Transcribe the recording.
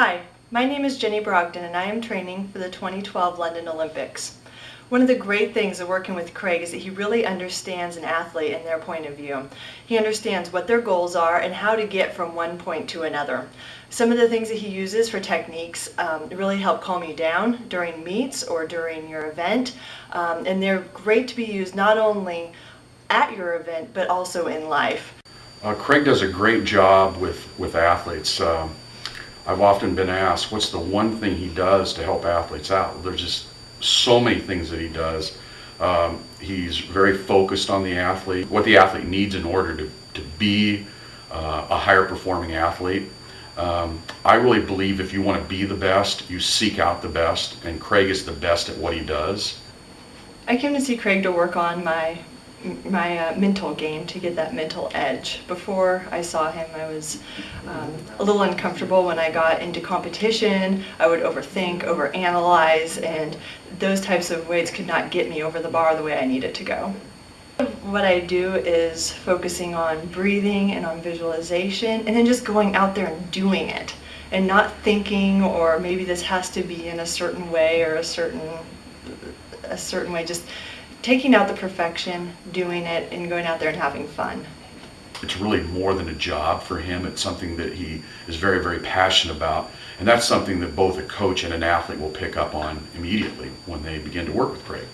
Hi, my name is Jenny Brogdon and I am training for the 2012 London Olympics. One of the great things of working with Craig is that he really understands an athlete and their point of view. He understands what their goals are and how to get from one point to another. Some of the things that he uses for techniques um, really help calm you down during meets or during your event um, and they're great to be used not only at your event but also in life. Uh, Craig does a great job with, with athletes. Um, I've often been asked, what's the one thing he does to help athletes out? There's just so many things that he does. Um, he's very focused on the athlete, what the athlete needs in order to, to be uh, a higher performing athlete. Um, I really believe if you want to be the best, you seek out the best, and Craig is the best at what he does. I came to see Craig to work on my my uh, mental game to get that mental edge. Before I saw him, I was um, a little uncomfortable when I got into competition. I would overthink, overanalyze, and those types of weights could not get me over the bar the way I needed to go. What I do is focusing on breathing and on visualization, and then just going out there and doing it, and not thinking, or maybe this has to be in a certain way or a certain a certain way. Just taking out the perfection, doing it, and going out there and having fun. It's really more than a job for him. It's something that he is very, very passionate about. And that's something that both a coach and an athlete will pick up on immediately when they begin to work with Craig.